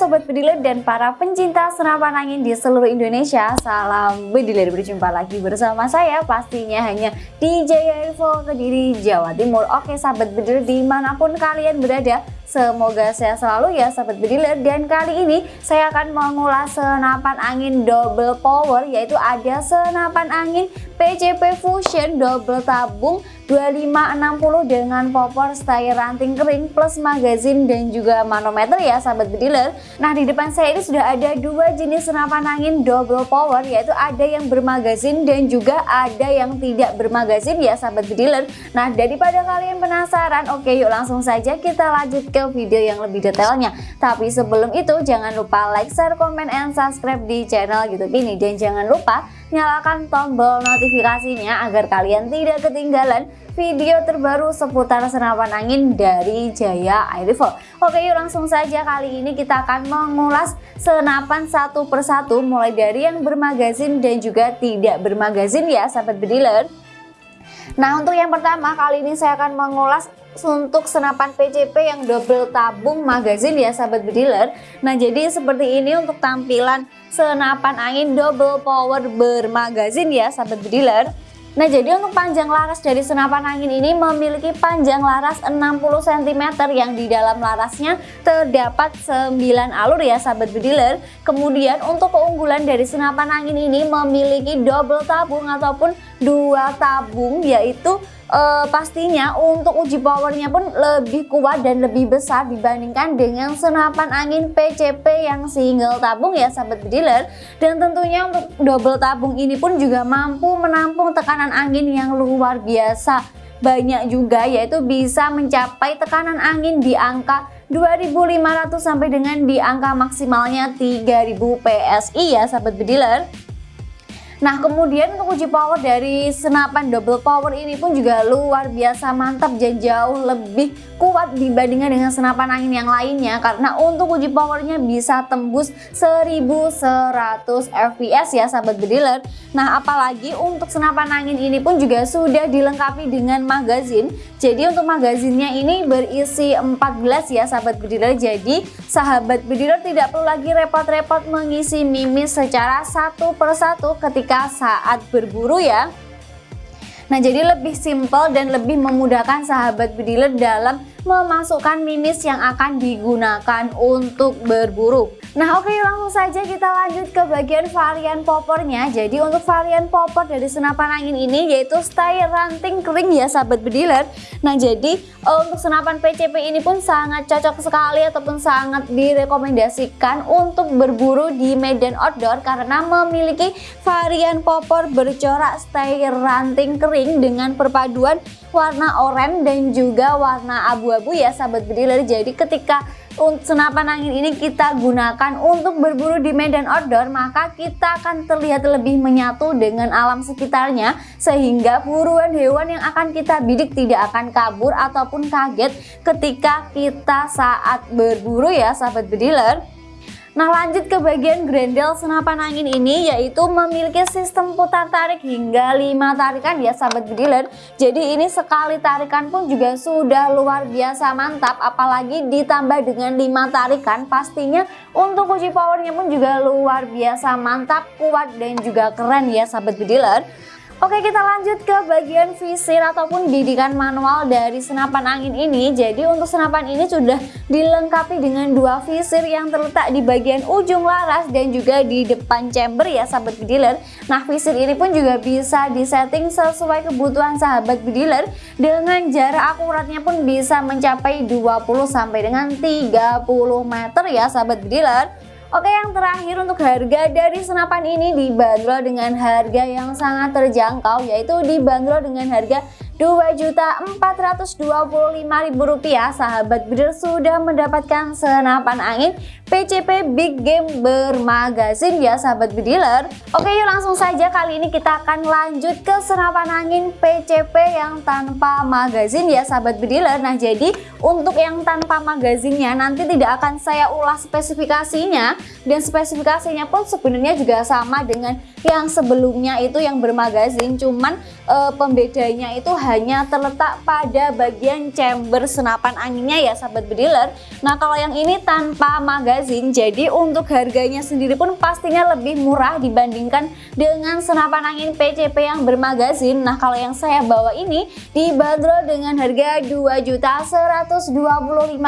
Sobat Bediler dan para pencinta senapan angin di seluruh Indonesia Salam Bediler berjumpa lagi bersama saya pastinya hanya di Jaya Info Kediri Jawa Timur. Oke Sahabat Bediler di mana pun kalian berada Semoga sehat selalu ya sahabat bediler. Dan kali ini saya akan mengulas senapan angin double power yaitu ada senapan angin PCP Fusion double tabung 2560 dengan popor style ranting kering plus magazin dan juga manometer ya sahabat bediler. Nah di depan saya ini sudah ada dua jenis senapan angin double power yaitu ada yang bermagazin dan juga ada yang tidak bermagazin ya sahabat bediler. Nah daripada kalian penasaran oke yuk langsung saja kita lanjut ke ke video yang lebih detailnya. Tapi sebelum itu jangan lupa like, share, komen, and subscribe di channel YouTube ini. Dan jangan lupa nyalakan tombol notifikasinya agar kalian tidak ketinggalan video terbaru seputar senapan angin dari Jaya Air Rifle. Oke yuk langsung saja kali ini kita akan mengulas senapan satu persatu mulai dari yang bermagazin dan juga tidak bermagazin ya sahabat bediler. Nah untuk yang pertama kali ini saya akan mengulas untuk senapan PCP yang double tabung magazin ya sahabat bediler. Nah jadi seperti ini untuk tampilan senapan angin double power bermagazin ya sahabat bediler. Nah jadi untuk panjang laras dari senapan angin ini memiliki panjang laras 60 cm yang di dalam larasnya terdapat 9 alur ya sahabat bediler. Kemudian untuk keunggulan dari senapan angin ini memiliki double tabung ataupun dua tabung yaitu uh, pastinya untuk uji powernya pun lebih kuat dan lebih besar dibandingkan dengan senapan angin PCP yang single tabung ya sahabat bediler dan tentunya untuk double tabung ini pun juga mampu menampung tekanan angin yang luar biasa banyak juga yaitu bisa mencapai tekanan angin di angka 2500 sampai dengan di angka maksimalnya 3000 PSI ya sahabat bediler Nah kemudian untuk uji power dari senapan double power ini pun juga luar biasa mantap dan jauh lebih kuat dibandingkan dengan senapan angin yang lainnya. Karena untuk uji powernya bisa tembus 1100 fps ya sahabat bediler Nah apalagi untuk senapan angin ini pun juga sudah dilengkapi dengan magazin. Jadi untuk magazinnya ini berisi 14 ya sahabat bediler jadi sahabat bediler tidak perlu lagi repot-repot mengisi mimis secara satu persatu ketika ketika saat berburu ya. Nah jadi lebih simpel dan lebih memudahkan sahabat bediler dalam memasukkan mimis yang akan digunakan untuk berburu Nah oke langsung saja kita lanjut ke bagian varian popornya. Jadi untuk varian popor dari senapan angin ini yaitu style ranting kering ya sahabat bediler. Nah jadi eh, untuk senapan PCP ini pun sangat cocok sekali ataupun sangat direkomendasikan untuk berburu di medan outdoor Karena memiliki varian popor bercorak style ranting kering dengan perpaduan warna oranye dan juga warna abu-abu ya sahabat bediler Jadi ketika senapan angin ini kita gunakan untuk berburu di medan outdoor maka kita akan terlihat lebih menyatu dengan alam sekitarnya sehingga buruan hewan yang akan kita bidik tidak akan kabur ataupun kaget ketika kita saat berburu ya sahabat bediler Nah lanjut ke bagian grendel senapan angin ini yaitu memiliki sistem putar tarik hingga 5 tarikan ya sahabat bediler Jadi ini sekali tarikan pun juga sudah luar biasa mantap apalagi ditambah dengan 5 tarikan pastinya untuk uji powernya pun juga luar biasa mantap kuat dan juga keren ya sahabat bediler Oke kita lanjut ke bagian visir ataupun didikan manual dari senapan angin ini. Jadi untuk senapan ini sudah dilengkapi dengan dua visir yang terletak di bagian ujung laras dan juga di depan chamber ya sahabat bediler Nah visir ini pun juga bisa disetting sesuai kebutuhan sahabat bediler Dengan jarak akuratnya pun bisa mencapai 20 sampai dengan 30 meter ya sahabat bediler Oke yang terakhir untuk harga dari senapan ini dibanderol dengan harga yang sangat terjangkau yaitu dibanderol dengan harga Rp2.425.000 sahabat breeder sudah mendapatkan senapan angin PCP Big Game bermagazin ya sahabat bediler Oke yuk langsung saja kali ini kita akan lanjut ke senapan angin PCP yang tanpa magazin ya sahabat bediler Nah jadi untuk yang tanpa magazinnya nanti tidak akan saya ulas spesifikasinya. Dan spesifikasinya pun sebenarnya juga sama dengan yang sebelumnya itu yang bermagazin. Cuman e, pembedanya itu hanya terletak pada bagian chamber senapan anginnya ya sahabat bediler. Nah kalau yang ini tanpa magazin jadi untuk harganya sendiri pun pastinya lebih murah dibandingkan dengan senapan angin PCP yang bermagazin. Nah kalau yang saya bawa ini dibanderol dengan harga Rp2.125.000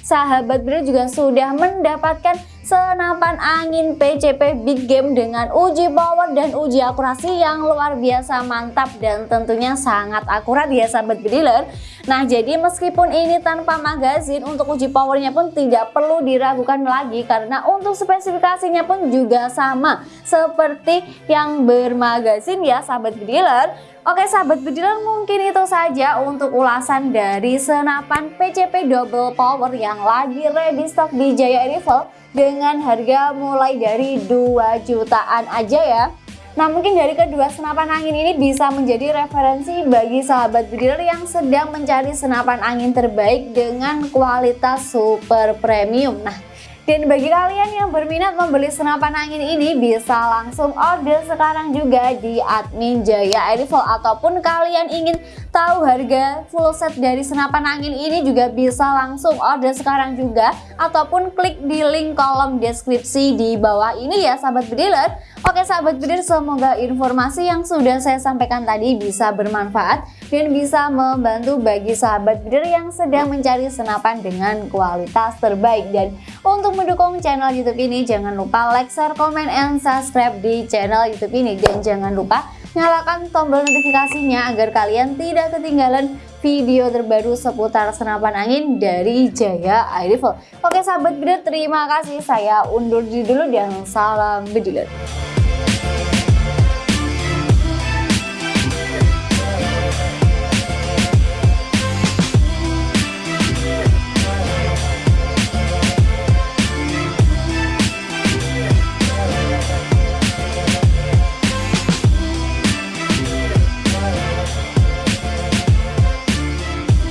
Sahabat bediler juga sudah mendapatkan senapan angin PCP Big Game dengan uji power dan uji akurasi yang luar biasa mantap dan tentunya sangat akurat ya sahabat bediler Nah jadi meskipun ini tanpa magazin untuk uji powernya pun tidak perlu diragukan lagi karena untuk spesifikasinya pun juga sama seperti yang bermagazin ya sahabat bediler Oke sahabat bediler mungkin itu saja untuk ulasan dari senapan PCP Double Power yang lagi ready stock di Jaya Rival dengan harga mulai dari 2 jutaan aja ya. Nah mungkin dari kedua senapan angin ini bisa menjadi referensi bagi sahabat bediler yang sedang mencari senapan angin terbaik dengan kualitas super premium. Nah dan bagi kalian yang berminat membeli senapan angin ini bisa langsung order sekarang juga di admin Jaya Airfall. Ataupun kalian ingin tahu harga full set dari senapan angin ini juga bisa langsung order sekarang juga. Ataupun klik di link kolom deskripsi di bawah ini ya sahabat bediler Oke sahabat bediler semoga informasi yang sudah saya sampaikan tadi bisa bermanfaat dan bisa membantu bagi sahabat bediler yang sedang mencari senapan dengan kualitas terbaik. Dan untuk mendukung channel YouTube ini, jangan lupa like, share, komen, and subscribe di channel YouTube ini. Dan jangan lupa nyalakan tombol notifikasinya agar kalian tidak ketinggalan video terbaru seputar senapan angin dari Jaya Air. Oke sahabat bediler, terima kasih. Saya undur diri dulu dan salam bediler.